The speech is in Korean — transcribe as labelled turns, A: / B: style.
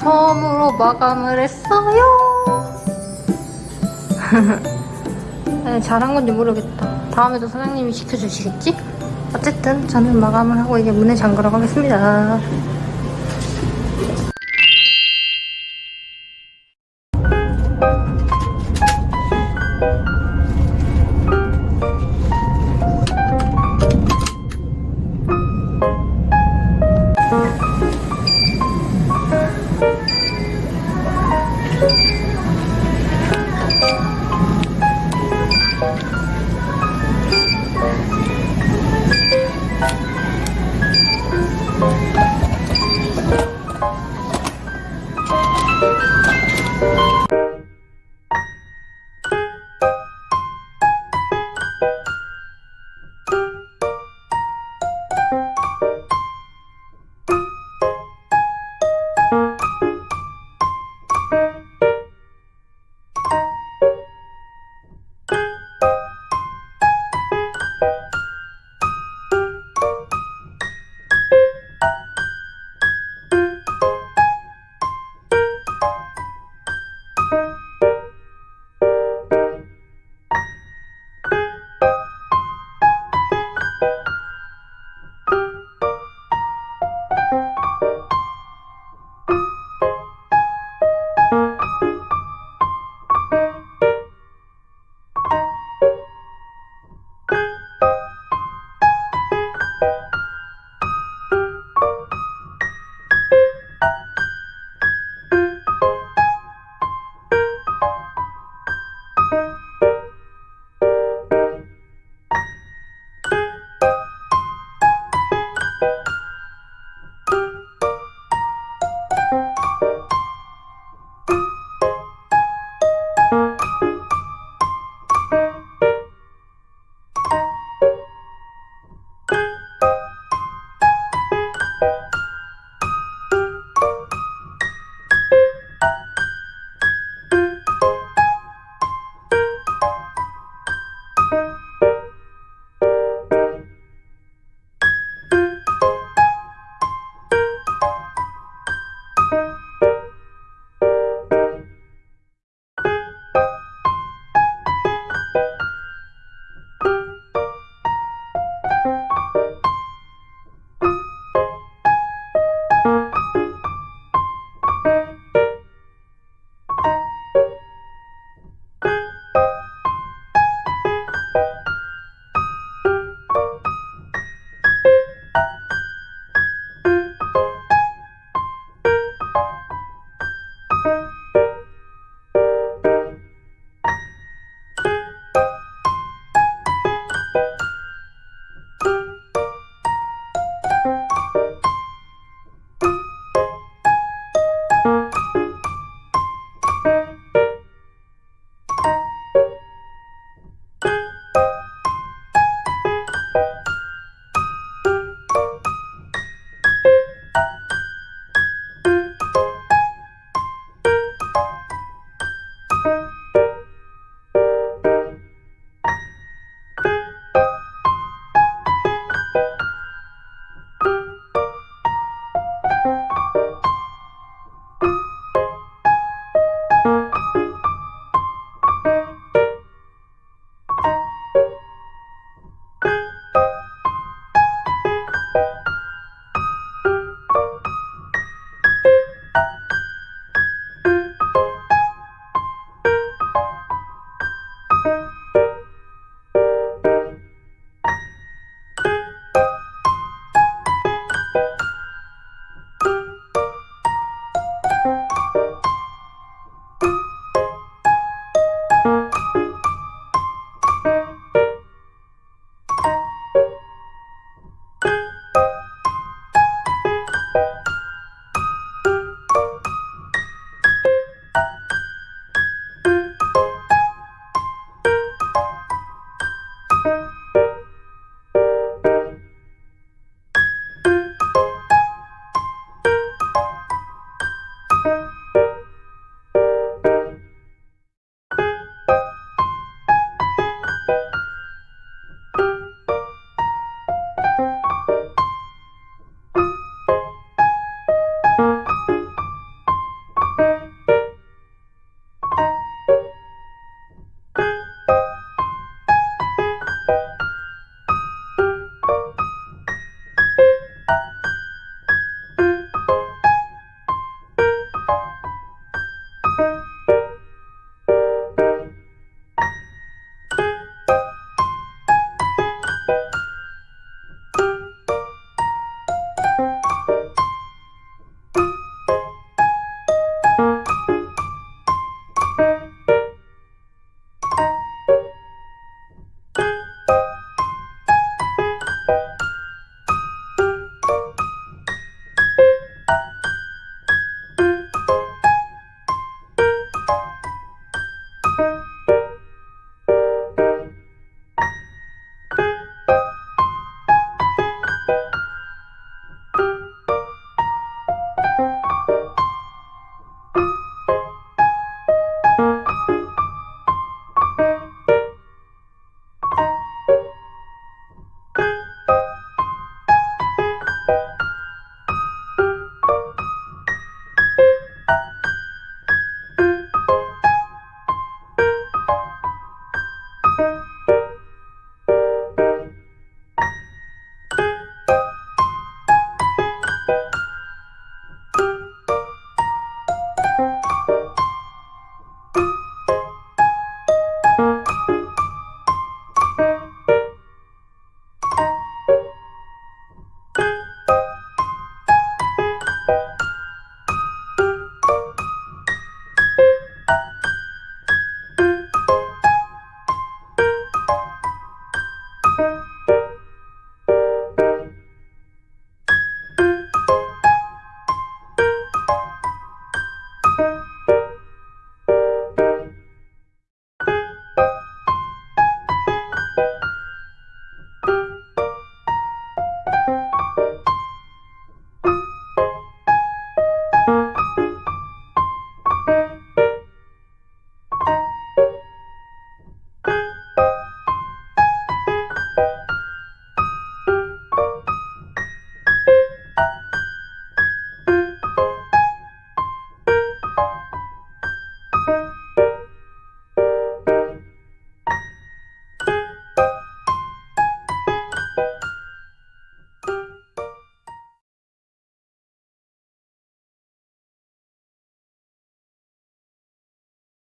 A: 처음으로 마감을 했어요. 네, 잘한 건지 모르겠다. 다음에도 사장님이 시켜주시겠지? 어쨌든 저는 마감을 하고 이제 문을 잠그러 가겠습니다.